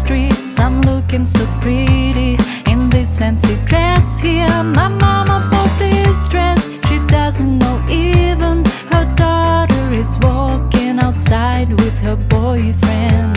streets I'm looking so pretty In this fancy dress here. My mama bought this dress She doesn't know even Her daughter is walking outside with her boyfriend.